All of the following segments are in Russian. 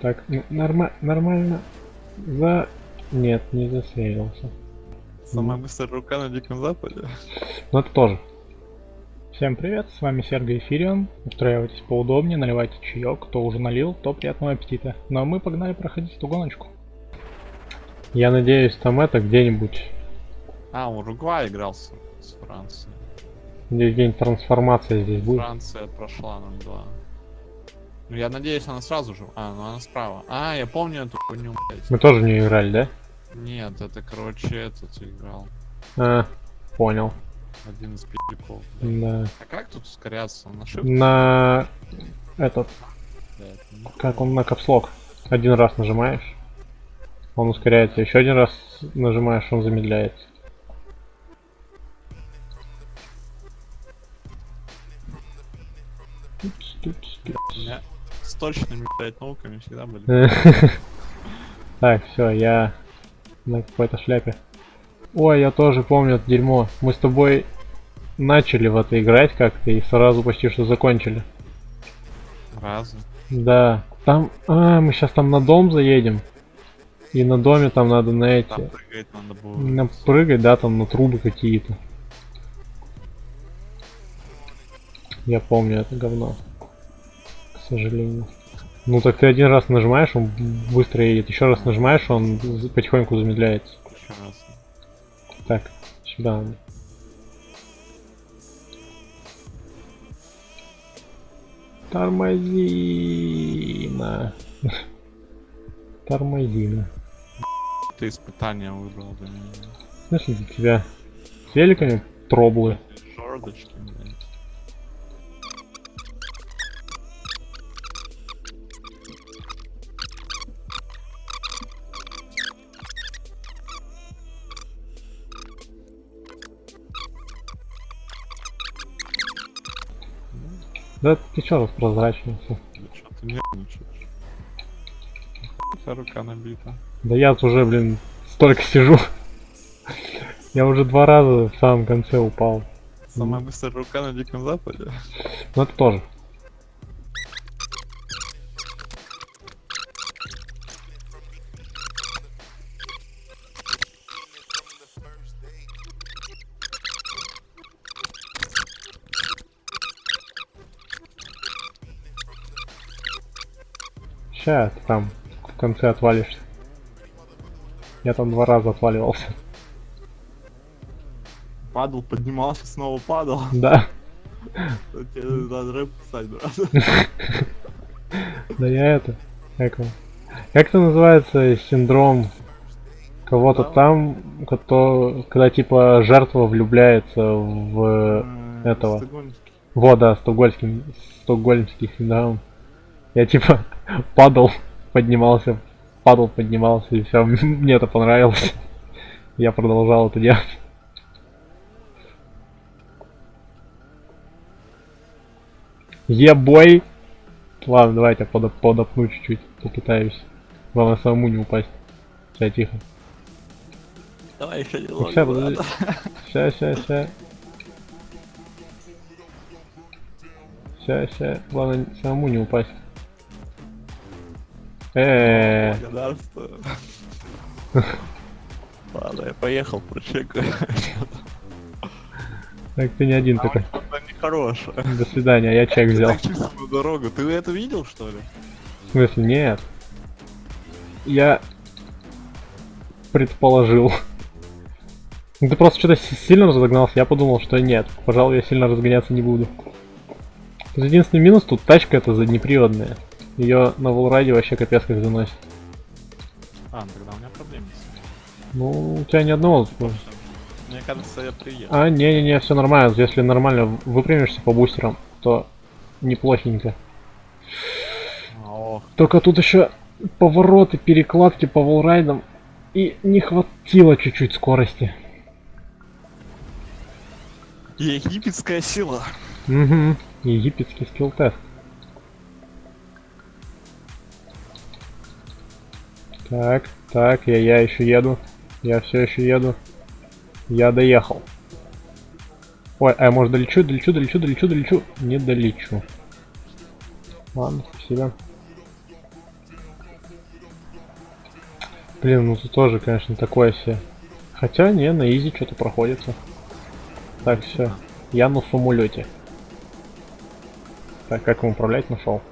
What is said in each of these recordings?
Так, норма нормально. За... Нет, не засеялся. Самая быстрая рука на Диком Западе. Ну это тоже. Всем привет, с вами Сергей Фирион. Устраивайтесь поудобнее, наливайте чаек. Кто уже налил, то приятного аппетита. Ну а мы погнали проходить эту гоночку. Я надеюсь, там это где-нибудь... А, Уругвай играл с, с Францией. Здесь где-нибудь трансформация здесь будет. Франция прошла 0-2. Ну я надеюсь, она сразу же. А, ну она справа. А, я помню эту хуйню, блядь. Мы тоже в нее играли, да? Нет, это, короче, этот играл. А, понял. Один из пи***ков. Да. А как тут ускоряться? На shift? На... Этот... блядь? Ну, Как он на капслок? Один раз нажимаешь, он ускоряется. Еще один раз нажимаешь, он замедляется. Тупс, тупс, тупс. Точными, блядь, науками всегда были. Так, все, я на какой-то шляпе. Ой, я тоже помню это дерьмо. Мы с тобой начали в это играть как-то и сразу почти что закончили. Разы. Да, там... А, мы сейчас там на дом заедем. И на доме там надо на эти... Там прыгать надо было. Напрыгать, да, там на трубы какие-то. Я помню это говно. К сожалению. Ну так ты один раз нажимаешь, он быстро едет. Еще раз нажимаешь, он потихоньку замедляется. Раз. Так, сюда. надо. Тормозина. Тормозина. Ты испытание выбрал для меня. Знаешь, для тебя с великами троблы. Шордочки, блядь. Да ты чё? Да что ты нервничаешь? Вся рука набита. Да я уже, блин, столько сижу. Я уже два раза в самом конце упал. Самая быстрая рука на Диком Западе. Ну это тоже. Ща ты там в конце отвалишься. Я там два раза отваливался. Падал, поднимался, снова падал. Да. Тебе надо рэп писать, брат. Да я это. Как, как это называется синдром кого-то там, кто, когда типа жертва влюбляется в этого. Вот, да, стокгольмский, стокгольмский синдром. Я типа падал, поднимался, падал, поднимался, и все, мне это понравилось. Я продолжал это делать. Ебой! Ладно, давайте я подоп- подопну чуть-чуть, попытаюсь. Главное самому не упасть. Все, тихо. Давай еще немного, подожди. брат. Ща, ща, ща. Ща, ща. Главное самому не упасть. Благодарствую. Ладно, я поехал, прочекаю. так ты не один такой. Что-то нехорошее. До свидания, я чек взял. дорогу. Ты это видел, что ли? В смысле, нет. Я предположил. Ты просто что-то си- сильно разогнался, я подумал, что нет. Пожалуй, я сильно разгоняться не буду. Единственный минус, тут тачка это заднеприводная. Ее на волраде вообще капец как заносит. А, ну тогда у меня проблемы с. Ну, у тебя ни одного. Мне кажется, я приехал. А, не-не-не, все нормально. Если нормально выпрямишься по бустерам, то неплохенько. Ох, Только тут еще повороты, перекладки по волрайдам. И не хватило чуть-чуть скорости. египетская сила. Угу. Египетский скилл Так, так, я, я еще еду. Я все еще еду. Я доехал. Ой, а я может долечу, долечу, долечу, долечу, долечу. Не долечу. Ладно, спасибо. Блин, ну тут тоже, конечно, такое все. Хотя, не, на изи что-то проходится. Так, все. Я на самолете. Так, как им управлять нашел?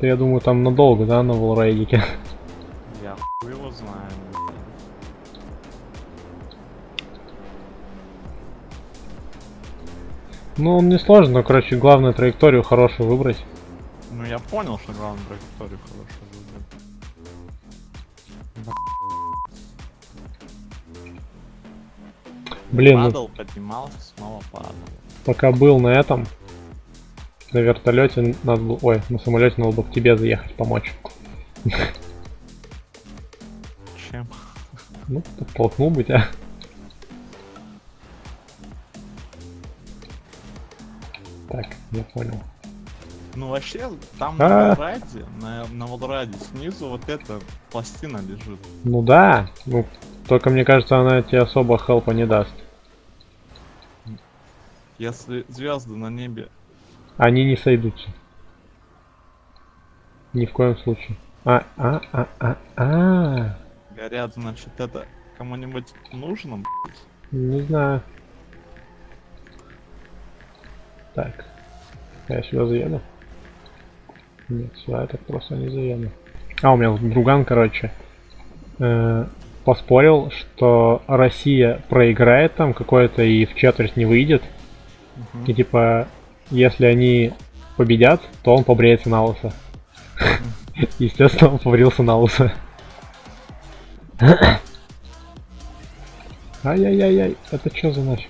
Ты, я думаю, там надолго, да, на волрейдике? Я хуй его знаю. Ну, он не сложно, но, короче, главное траекторию хорошую выбрать. Ну я понял, что главное траекторию хорошую выбрать. Блин, ну, Падал, поднимался, снова падал. пока был на этом, на вертолете, надо, было- ой, на самолете надо было к тебе заехать, помочь. Чем? Ну, подтолкнул бы тебя. Так, я понял. Ну вообще, там А. на Волраде, на, на Волраде снизу вот эта пластина лежит. Ну да, ну, только мне кажется, она тебе особо хелпа не даст. Если звезды на небе Они не сойдутся. Ни в коем случае. А, а, а, а, а. горят, значит это кому-нибудь нужно? Не знаю. Так. Я сюда заеду? Нет, сюда я так просто не заеду. А, у меня вот друган, короче, э, поспорил, что Россия проиграет там какое-то и в четверть не выйдет. Мгм. И типа, если они победят, то он побреется на лысо. Естественно, он побрился на лысо. Ай-яй-яй-яй, это что за нафиг?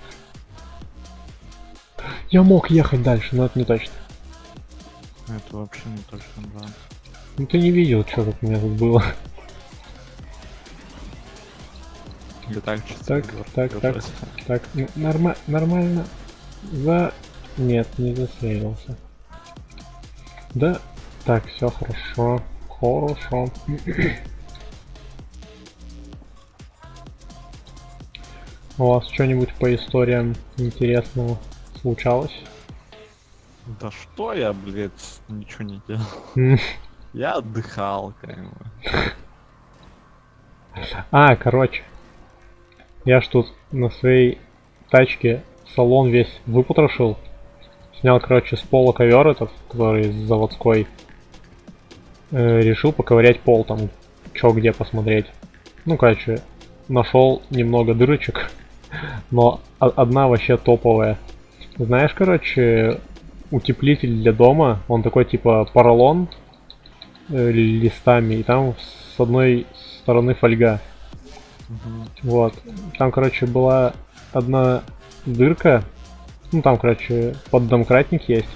Я мог ехать дальше, но это не точно. Это вообще не точно, да. Ну ты не видел, что тут у меня тут было. Или так Так, так, так. Так, ну, норма нормально. За... Нет, не засейвился. Да. Так, все хорошо. Хорошо. У вас что-нибудь по историям интересного случалось? Да что я, блядь, ничего не делал. Я отдыхал, как бы. А, короче. Я ж тут на своей тачке салон весь выпотрошил. Снял, короче, с пола ковер этот, который заводской. Э, решил поковырять пол там, чё где посмотреть. Ну, короче, нашел немного дырочек, но одна вообще топовая. Знаешь, короче, утеплитель для дома, он такой типа поролон э, листами, и там с одной стороны фольга. Вот. Там, короче, была одна дырка. Ну, там, короче, поддомкратник есть.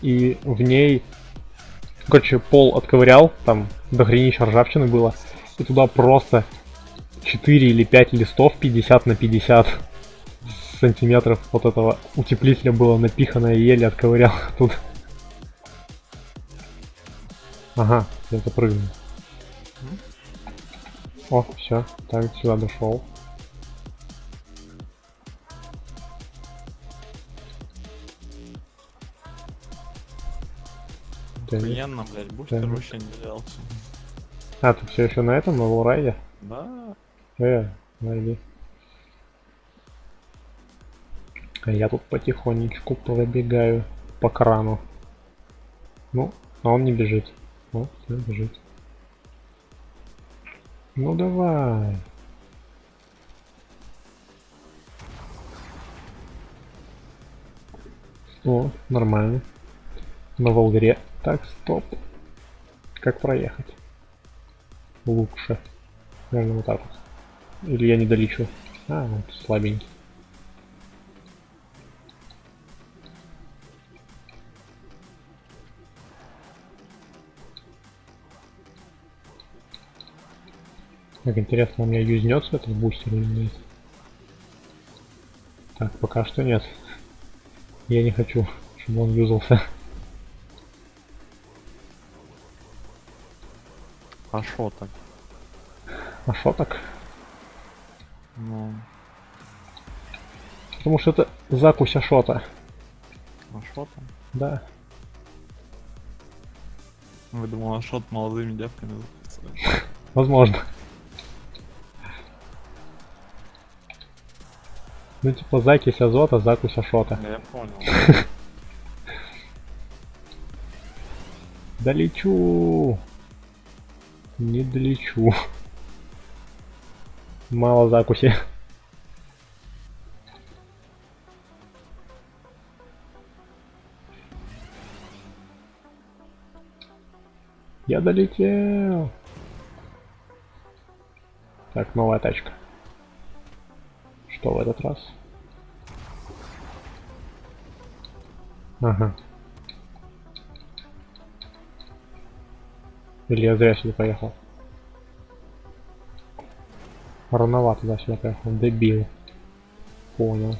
И в ней, короче, пол отковырял, там до хренища ржавчины было. И туда просто 4 или 5 листов 50 на 50 сантиметров вот этого утеплителя было напихано и еле отковырял тут. Ага, я запрыгнул. О, все, так, сюда дошел. Охуенно, блядь, бустер вообще не взялся. А, ты все еще на этом, на лоурайде? Да, Э, найди. А я тут потихонечку пробегаю по крану. Ну, а он не бежит. Вот, всё, бежит. Ну давай. О, нормально. На Волгаре. Так, стоп. Как проехать? Лучше. Наверное, вот так вот. Или я не долечу. А, вот слабенький. Как интересно, у меня юзнется этот бустер или нет? Так, пока что нет. Я не хочу, чтобы он юзался. А шо так? А шо так? Ну, Потому что это закусь Ашота. А что там? Да. Вы думал, Ашот молодыми девками записывает? Возможно. Ну типа закись азота, закусь ашота. Я понял. Долечу. Не долечу. Мало закуси. Я долетел. Так, новая тачка. Что в этот раз? Ага. Или я зря сюда поехал? Рановато туда сюда поехал. Дебил. Понял.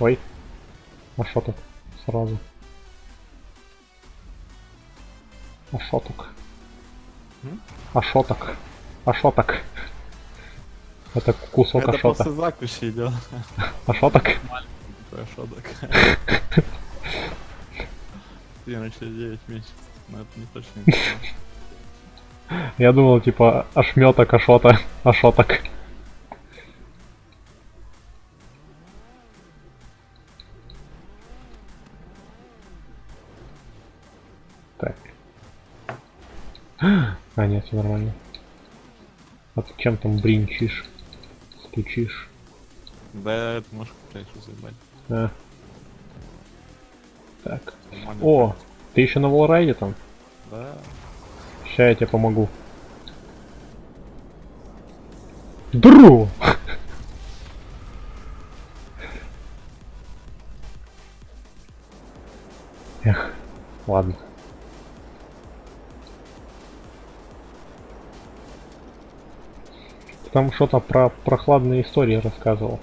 Ой. А шо так? Сразу. А шо так? А шо так? А шо так? Это кусок Это ашота. после закуси идет. А шо так? Такой Ашоток. Блин, через 9 месяцев. Но это не точно. Я думал, типа, ошметок, ашота, ашоток. Так. А, нет, все нормально. А ты чем там бринчишь? Стучишь? Да, это можешь что заебать. А. Так. Нормально. О, ты еще на волрайде там? Да. Сейчас я тебе помогу. Дру! Эх, ладно. Ты Там что-то про прохладные истории рассказывал.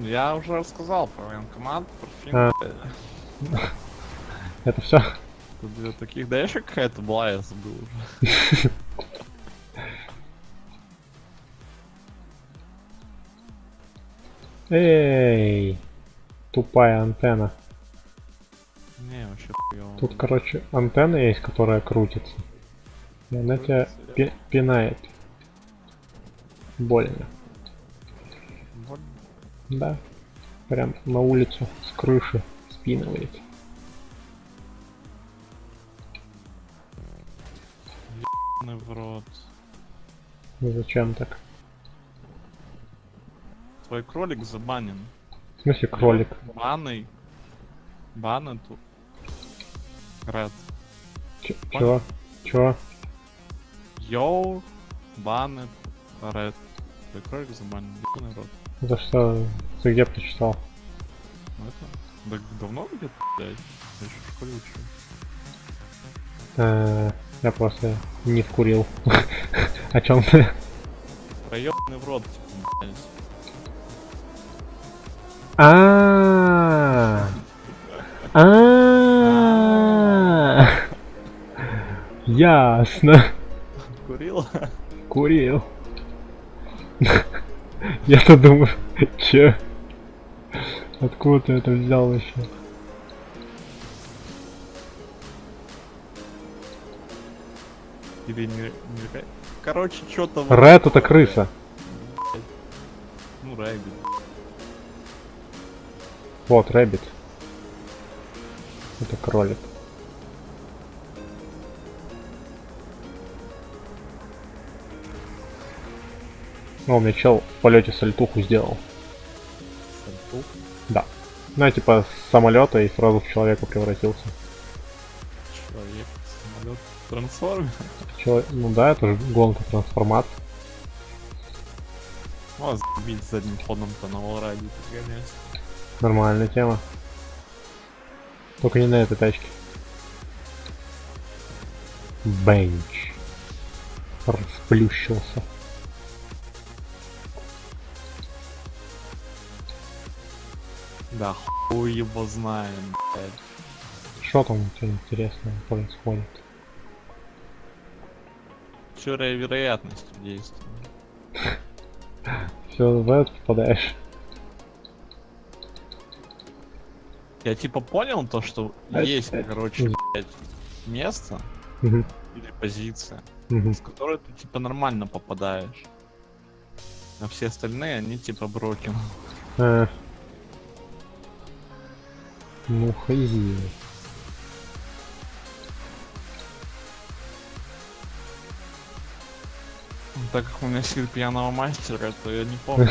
Я уже рассказал про военкомат, про А. Это все? Тут две таких. Да еще какая-то была, я забыл уже. Эй, тупая антенна. Не, вообще хуёво. Тут, короче, антенна есть, которая крутится. И она тебя пи- пинает. Больно. Вот Да. Прям на улицу с крыши спинывает. Ебаный в рот. Ну Зачем так? Твой кролик забанен. В смысле кролик? Баны. Баны тут. Ред. Ч- чё? Чё? Йоу. Баны. Ред. Твой кролик забанен. Ебаный рот. За что? Ты где прочитал? Ну это... Да давно где-то, блядь? Я еще в школе учил. Я просто не вкурил. О чем ты? Про ебаный в рот, типа. А. А. Ясно. Курил? Курил. Я-то думаю, че? Откуда ты это взял вообще? Или не... Короче, что-то... Rat это крыса. Ну, rabbit. Вот, Рэббит. Это кролик. Ну, у меня чел в полете сальтуху сделал. Сальтух. Да. Ну, я типа с самолета и сразу в человека превратился. Человек, самолет, трансформер. Чело- Ну да, это же гонка трансформат. Ну, а забить задним ходом-то на Волраде гонять. Нормальная тема. Только не на этой тачке. Бенч. Расплющился. Да хуй его знаем, блядь. Что там у тебя интересного происходит? Теория вероятности действия. Все в этот попадаешь. Я типа понял то, что есть, короче, блядь, место или позиция, с которой ты типа нормально попадаешь. А все остальные, они типа брокен. А. Ну, хази. Так как у меня сил пьяного мастера, то я не помню.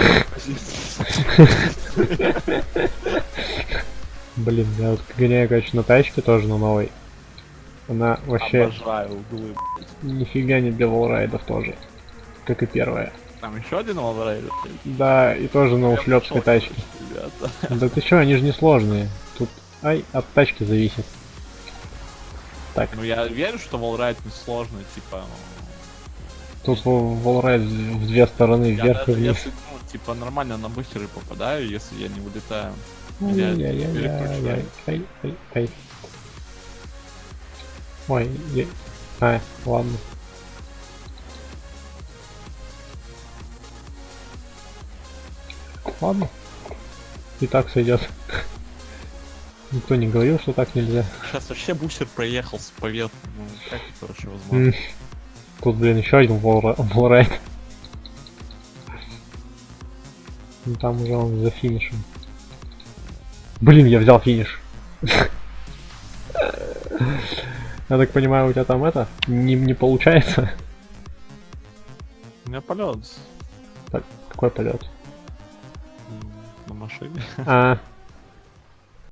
Блин, я вот гоняю, короче, на тачке тоже на новой. Она вообще Обожаю углы. нифига не для волрайдов тоже. Как и первая. Там еще один лаврейдер. Да, и тоже на ушлепской тачке. Ребята. Да ты чё, они же не сложные. Тут, ай, от тачки зависит. Так, Ну я верю, что волрайд не сложный, типа. Тут волрайд в две стороны, Я вверх и вниз. если, ну, типа, нормально на быстрый попадаю, если я не вылетаю. Я Ай-яй-яй-яй, переключаю. ай, ай, ай. Ой, я- а, ладно. Ладно. И так сойдет. Никто не говорил, что так нельзя. Сейчас вообще бусер проехал с поверху. Ну, как это вообще возможно? Тут, блин, еще один волра- волрайд. Ну там уже он за финишем. Блин, я взял финиш. Я так понимаю, у тебя там это не, не получается. У меня полет Так, какой полет? на машине. А,